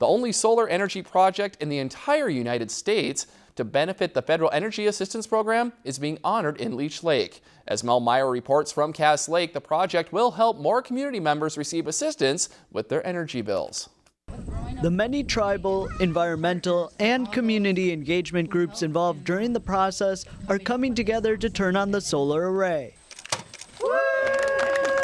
the only solar energy project in the entire United States to benefit the Federal Energy Assistance Program is being honored in Leech Lake. As Mel Meyer reports from Cass Lake, the project will help more community members receive assistance with their energy bills. The many tribal, environmental, and community engagement groups involved during the process are coming together to turn on the solar array.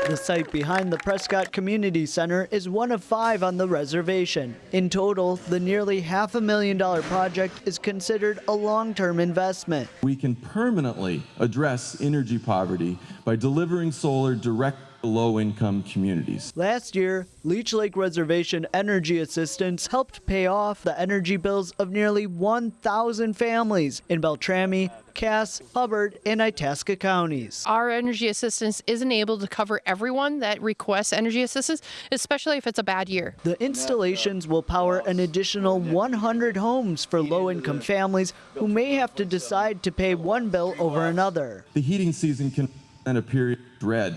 The site behind the Prescott Community Center is one of five on the reservation. In total, the nearly half a million dollar project is considered a long-term investment. We can permanently address energy poverty by delivering solar direct low-income communities. Last year, Leech Lake Reservation Energy Assistance helped pay off the energy bills of nearly 1,000 families in Beltrami, Cass, Hubbard, and Itasca counties. Our energy assistance isn't able to cover everyone that requests energy assistance, especially if it's a bad year. The installations will power an additional 100 homes for low-income families who may have to decide to pay one bill over another. The heating season can end a period of dread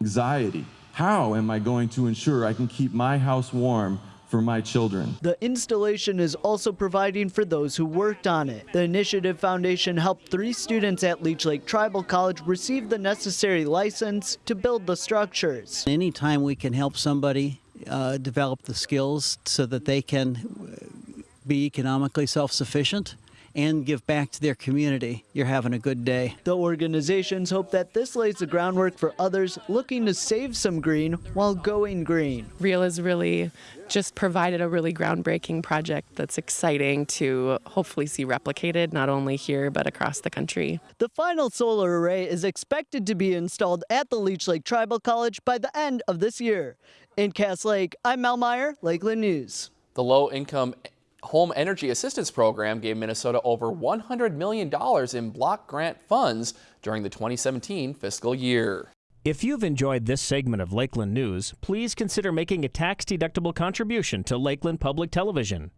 anxiety. How am I going to ensure I can keep my house warm for my children. The installation is also providing for those who worked on it. The Initiative Foundation helped three students at Leech Lake Tribal College receive the necessary license to build the structures. Anytime we can help somebody uh, develop the skills so that they can be economically self-sufficient, and give back to their community, you're having a good day. The organizations hope that this lays the groundwork for others looking to save some green while going green. RREAL is really just provided a really groundbreaking project that's exciting to hopefully see replicated not only here but across the country. The final solar array is expected to be installed at the Leech Lake Tribal College by the end of this year. In Cass Lake, I'm Mel Meyer, Lakeland News. The low income Home Energy Assistance Program gave Minnesota over $100 million in block grant funds during the 2017 fiscal year. If you've enjoyed this segment of Lakeland News, please consider making a tax-deductible contribution to Lakeland Public Television.